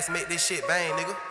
ass make this shit bang, nigga.